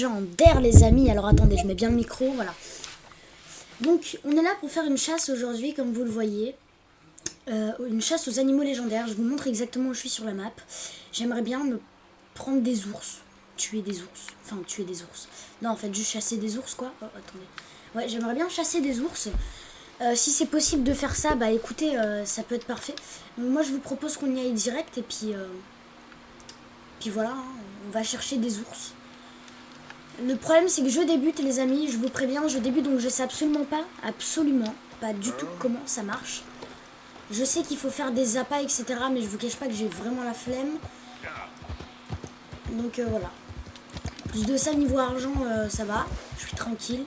légendaires, les amis. Alors attendez, je mets bien le micro, voilà. Donc, on est là pour faire une chasse aujourd'hui, comme vous le voyez. Euh, une chasse aux animaux légendaires. Je vous montre exactement où je suis sur la map. J'aimerais bien me prendre des ours. Tuer des ours. Enfin, tuer des ours. Non, en fait, juste chasser des ours, quoi. Oh, attendez. Ouais, j'aimerais bien chasser des ours. Euh, si c'est possible de faire ça, bah écoutez, euh, ça peut être parfait. Moi, je vous propose qu'on y aille direct et puis... puis voilà, hein, on va chercher des ours. Le problème, c'est que je débute, les amis. Je vous préviens, je débute, donc je sais absolument pas, absolument pas du tout comment ça marche. Je sais qu'il faut faire des appâts, etc. Mais je vous cache pas que j'ai vraiment la flemme. Donc euh, voilà. Plus de ça, niveau argent, euh, ça va. Je suis tranquille.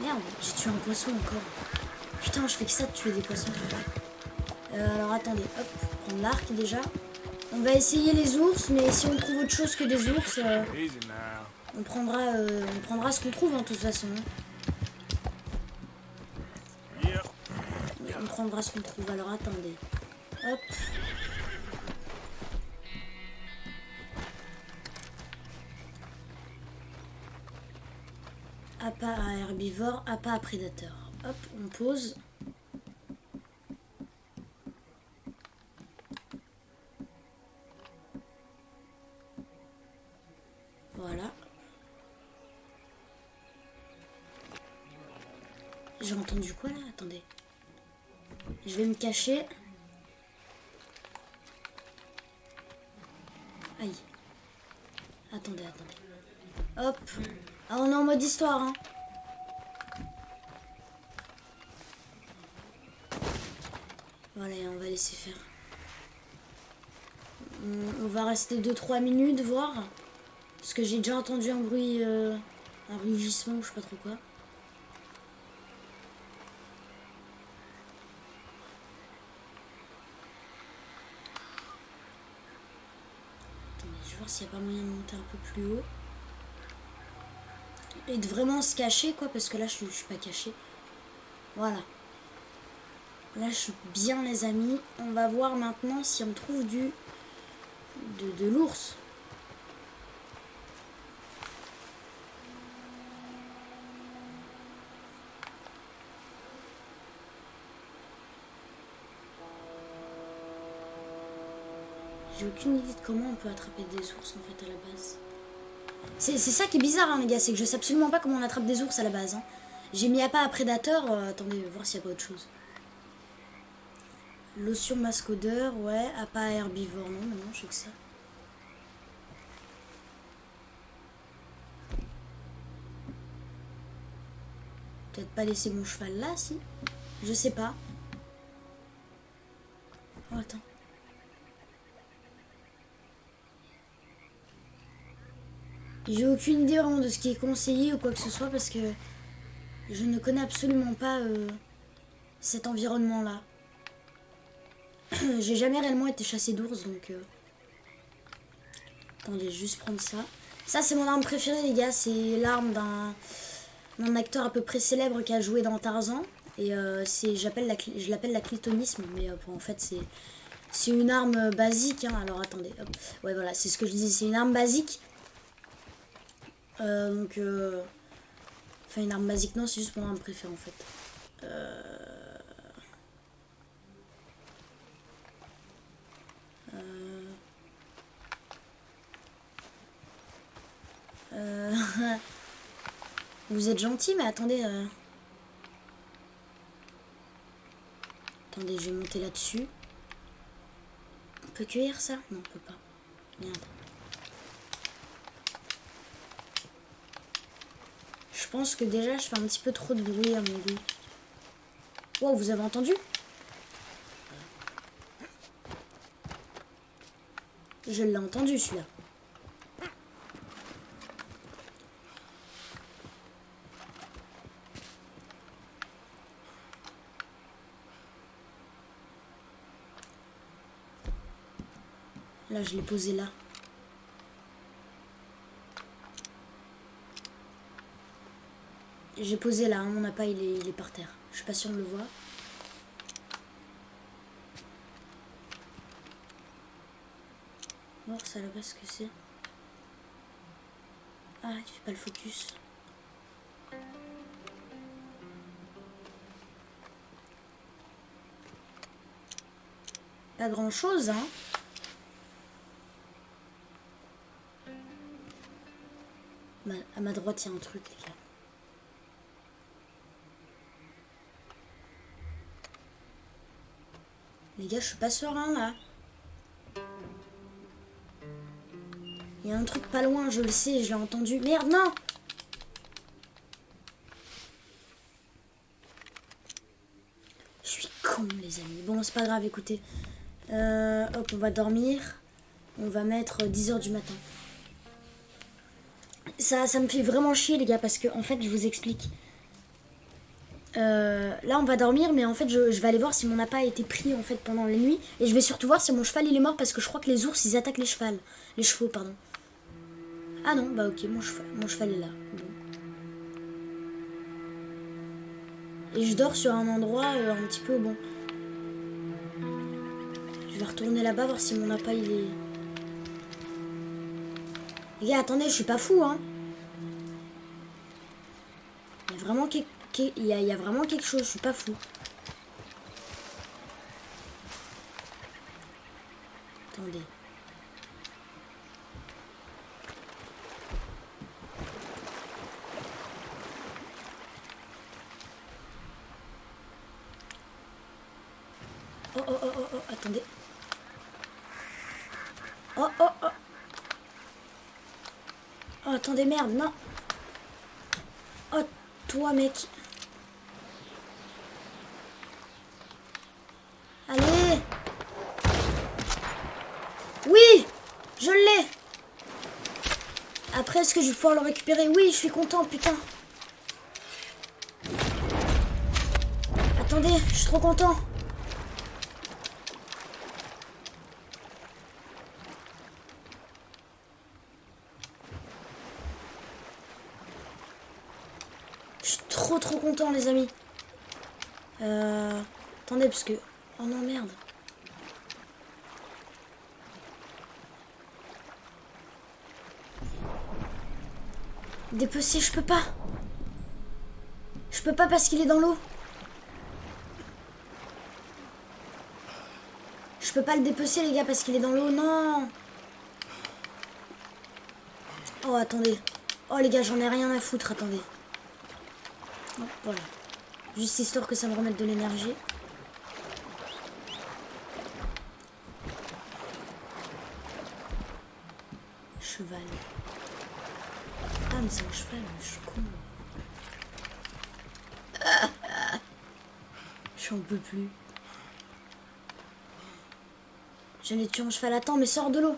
Merde, j'ai tué un poisson encore. Putain, je fais que ça de tuer des poissons. Euh, alors attendez, hop, prendre l'arc déjà. On va essayer les ours, mais si on trouve autre chose que des ours... On prendra, euh, on prendra ce qu'on trouve en hein, toute façon. On prendra ce qu'on trouve. Alors attendez. Hop. Appât à herbivore, appât à prédateur. Hop, on pose. J'ai entendu quoi là? Attendez. Je vais me cacher. Aïe. Attendez, attendez. Hop. Ah, on est en mode histoire, hein. Voilà, on va laisser faire. On va rester 2-3 minutes, voir. Parce que j'ai déjà entendu un bruit... Euh, un rugissement je sais pas trop quoi. Pas moyen de monter un peu plus haut. Et de vraiment se cacher, quoi, parce que là, je suis, suis pas caché. Voilà. Là, je suis bien, les amis. On va voir maintenant si on trouve du... de l'ours. J'ai aucune idée de comment on peut attraper des ours en fait à la base. C'est ça qui est bizarre hein, les gars, c'est que je sais absolument pas comment on attrape des ours à la base. Hein. J'ai mis à pas à prédateur, euh, attendez, voir s'il y a pas autre chose. Lotion masque odeur, ouais, à pas herbivore, non, non, je sais que ça. Peut-être pas laisser mon cheval là, si Je sais pas. Oh, attends. J'ai aucune idée vraiment de ce qui est conseillé ou quoi que ce soit parce que je ne connais absolument pas euh, cet environnement-là. J'ai jamais réellement été chassé d'ours donc... Euh... Attendez, juste prendre ça. Ça c'est mon arme préférée les gars, c'est l'arme d'un acteur à peu près célèbre qui a joué dans Tarzan. Et euh, j'appelle la, je l'appelle la clitonisme, mais euh, en fait c'est c'est une arme basique. Hein. Alors attendez, ouais voilà, c'est ce que je disais, c'est une arme basique euh, donc, euh, enfin une arme basique, non, c'est juste mon arme préférée en fait. Euh... Euh... Vous êtes gentil, mais attendez. Attendez, je vais monter là-dessus. On peut cueillir ça? Non, on peut pas. Merde. Pense que déjà je fais un petit peu trop de bruit à mon goût. Wow, vous avez entendu? Je l'ai entendu celui-là. Là, je l'ai posé là. J'ai posé là, hein, mon appât il est, par terre. Je suis pas sûr de le voir. Voir ça là-bas ce que c'est. Ah, il fait pas le focus. Pas grand chose, hein. à ma droite, il y a un truc, les gars. Les gars, je suis pas serein, là. Il y a un truc pas loin, je le sais, je l'ai entendu. Merde, non Je suis con, les amis. Bon, c'est pas grave, écoutez. Euh, hop, on va dormir. On va mettre 10h du matin. Ça, ça me fait vraiment chier, les gars, parce que, en fait, je vous explique. Euh, là, on va dormir, mais en fait, je, vais aller voir si mon appât a été pris, en fait, pendant la nuit. Et je vais surtout voir si mon cheval, il est mort, parce que je crois que les ours, ils attaquent les chevaux. Les chevaux, pardon. Ah non, bah ok, mon cheval, mon cheval est là. Et je dors sur un endroit euh, un petit peu bon. Je vais retourner là-bas voir si mon appât il est... Les gars, attendez, je suis pas fou, hein. Il y a vraiment, quelque... il y a vraiment quelque chose, je suis pas fou. Attendez. Oh, oh, oh, oh, oh, attendez. Oh, oh, oh. Oh, attendez, merde, non. Oh, toi, mec. Allez. Oui, je l'ai. Est-ce que je vais pouvoir le récupérer Oui, je suis content, putain. Attendez, je suis trop content. trop content les amis. Euh, attendez parce que... Oh non merde. Dépecer je peux pas. Je peux pas parce qu'il est dans l'eau. Je peux pas le dépecer les gars parce qu'il est dans l'eau, non. Oh attendez. Oh les gars j'en ai rien à foutre, attendez. Voilà. Juste histoire que ça me remette de l'énergie. Cheval. Mais c'est un cheval, je suis con. J'en peux plus. J'allais tuer un cheval. Attends, mais sors de l'eau.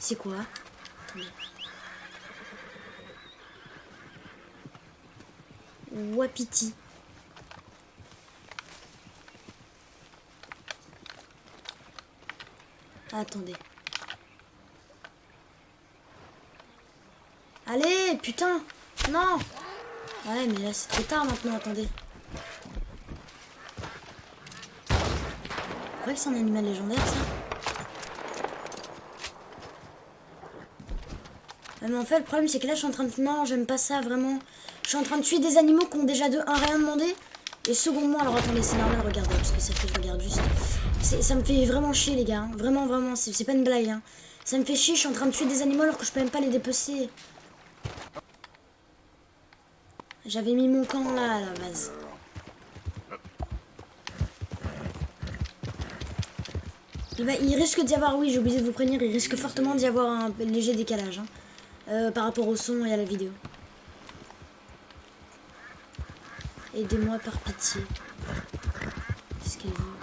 C'est quoi? Wapiti. Attendez. Allez, putain Non Ouais, mais là, c'est trop tard maintenant, attendez. C'est que c'est un animal légendaire, ça mais en fait, le problème, c'est que là, je suis en train de... Non, j'aime pas ça, vraiment. Je suis en train de tuer des animaux qui ont déjà de un rien demandé. Et secondement, alors attendez, c'est normal, regardez, parce que ça fait, je regarde juste. Ça me fait vraiment chier, les gars. Hein. Vraiment, vraiment, c'est pas une blague. Hein. Ça me fait chier, je suis en train de tuer des animaux alors que je peux même pas les dépecer. J'avais mis mon camp là, à la base. Il, risque d'y avoir, oui, j'ai oublié de vous prévenir, il risque fortement d'y avoir un léger décalage hein, euh, par rapport au son et à la vidéo. Aidez-moi par pitié. Qu'est-ce qu'elle veut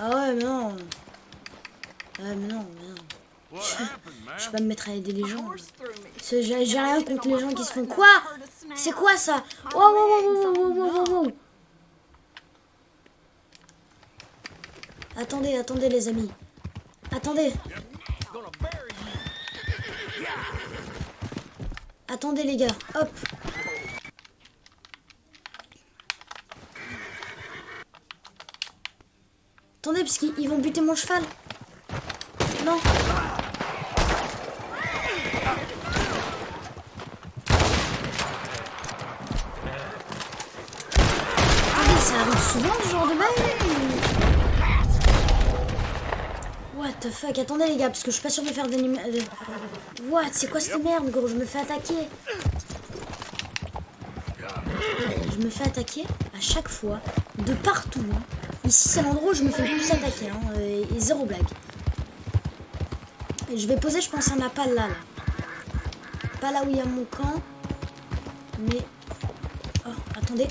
Ah ouais, mais non. Ah mais non, mais non. Je, vais pas me mettre à aider les gens. J'ai rien contre les gens qui se font... Quoi? C'est quoi ça? Oh, oh, oh, oh, oh, Attendez, attendez les amis. Attendez. Attendez les gars. Hop. Parce qu'ils vont buter mon cheval. Non. Attendez, ça arrive souvent ce genre de bail What the fuck? Attendez les gars, parce que je suis pas sûr de faire des... euh, What? C'est quoi cette merde, gros? Je me fais attaquer. Je me fais attaquer à chaque fois, de partout. hein. Ici, c'est l'endroit où je me fais plus attaquer. hein, euh, et zéro blague. Et je vais poser, je pense, un appel là, là. Pas là où il y a mon camp. Mais... Oh, attendez.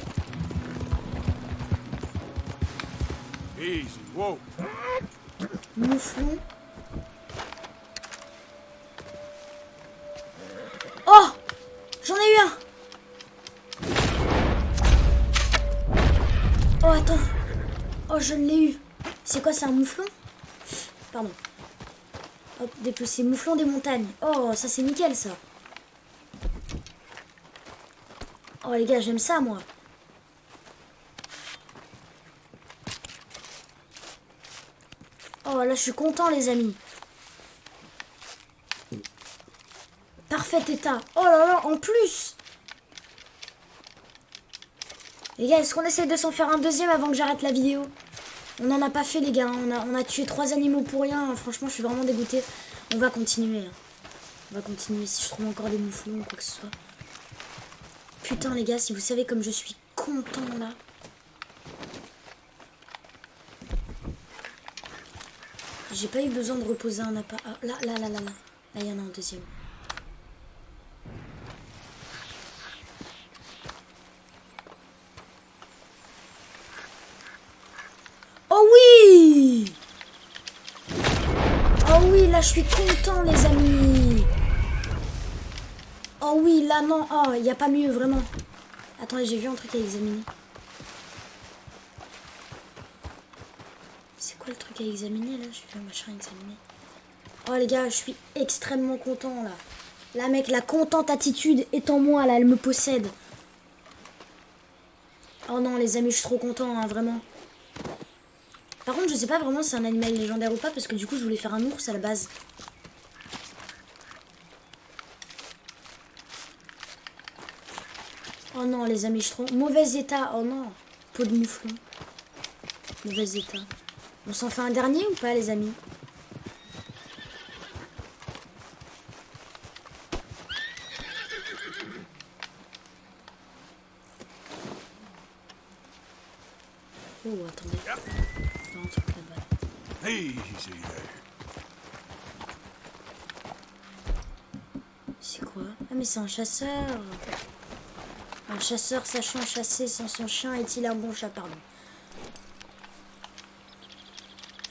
Mouflon. Oh, je l'ai eu. C'est quoi, c'est un mouflon? Pardon. Hop, dépecer. Mouflon des montagnes. Oh, ça c'est nickel, ça. Oh, les gars, j'aime ça, moi. Oh là, je suis content, les amis. Parfait état. Oh là là, en plus. Les gars, est-ce qu'on essaie de s'en faire un deuxième avant que j'arrête la vidéo? On n'en a pas fait, les gars. On a, on a tué trois animaux pour rien. Franchement, je suis vraiment dégoûtée. On va continuer. hein. On va continuer si je trouve encore des mouflons ou quoi que ce soit. Putain, les gars, si vous savez comme je suis content, là. J'ai pas eu besoin de reposer un appât. Ah, là, là, là, là, là. Là, il y en a un deuxième. Oh oui Oh oui, là, je suis content, les amis. Oh oui, là, non. Oh, il n'y a pas mieux, vraiment. Attendez, j'ai vu un truc à examiner. C'est quoi le truc à examiner là? J'ai vu un machin à examiner. Oh les gars, je suis extrêmement content là. Là mec, la contente attitude est en moi là, elle me possède. Oh non les amis, je suis trop content, hein, vraiment. Par contre, je sais pas vraiment si c'est un animal légendaire ou pas, parce que du coup, je voulais faire un ours à la base. Oh non, les amis, je suis trop... Mauvais état, oh non. Peau de mouflon. Mauvais état. On s'en fait un dernier ou pas, les amis? Oh, attendez. Il y a un truc là-bas. Easy there. C'est quoi? Ah, mais c'est un chasseur Un chasseur sachant chasser sans son chien est-il un bon chat? Pardon.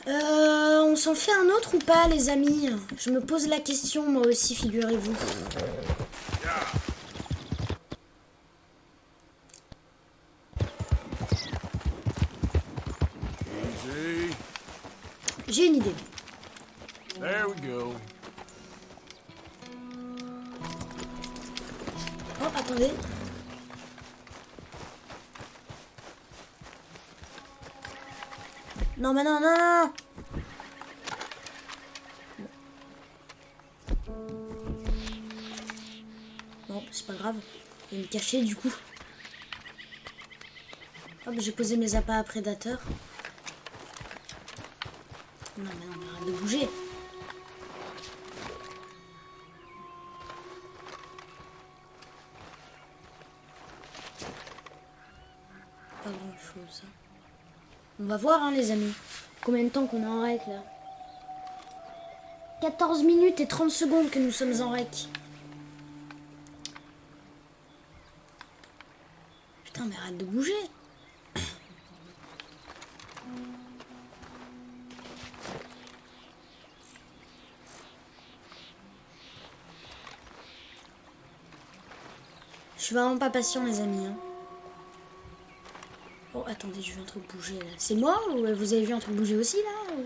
Euh, on s'en fait un autre ou pas, les amis? Je me pose la question, moi aussi, figurez-vous. J'ai une idée. There we go. Oh, attendez. Non, mais non, non, non Bon, c'est pas grave. Je vais me cacher du coup. Hop, j'ai posé mes appâts à prédateurs. Non, mais non, arrête de bouger. Pas grand chose. On va voir, hein, les amis. Combien de temps qu'on est en rec là 14 minutes et 30 secondes que nous sommes en rec. Putain, mais arrête de bouger. Je suis vraiment pas patient, les amis. Hein. Oh, attendez, je vu un truc bouger, là. C'est moi ou euh, vous avez vu un truc bouger aussi, là.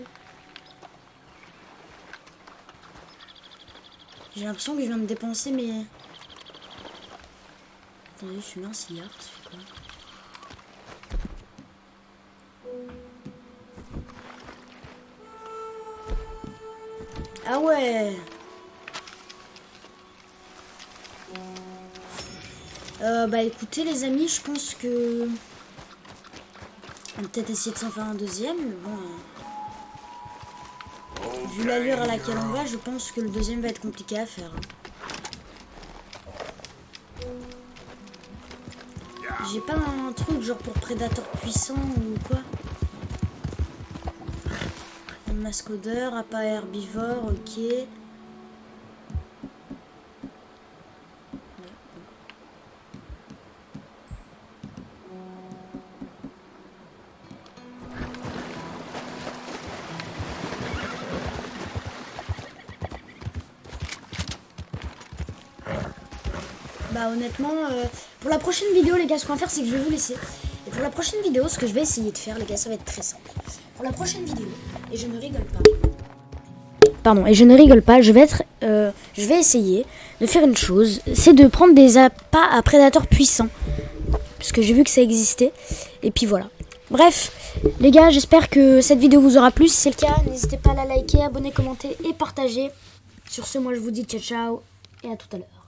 J'ai l'impression que je viens me dépenser, mais... Attendez, je suis mis un cigare, ça fait quoi? Ah ouais Euh, bah écoutez les amis, je pense que... On va peut-être essayer de s'en faire un deuxième, mais bon... euh, Vu l'allure à laquelle on va, je pense que le deuxième va être compliqué à faire. J'ai pas un truc genre pour prédateur puissant ou quoi Un mascodeur, appât herbivore, ok. Honnêtement, euh, pour la prochaine vidéo les gars, ce qu'on va faire c'est que je vais vous laisser. Et pour la prochaine vidéo, ce que je vais essayer de faire les gars, ça va être très simple. Pour la prochaine vidéo, et je ne rigole pas. Pardon, et je ne rigole pas, je vais être, euh, je vais essayer de faire une chose, c'est de prendre des appâts à prédateurs puissants. Parce que j'ai vu que ça existait. Et puis voilà. Bref, les gars, j'espère que cette vidéo vous aura plu. Si c'est le cas, n'hésitez pas à la liker, abonner, commenter et partager. Sur ce, moi je vous dis ciao ciao et à tout à l'heure.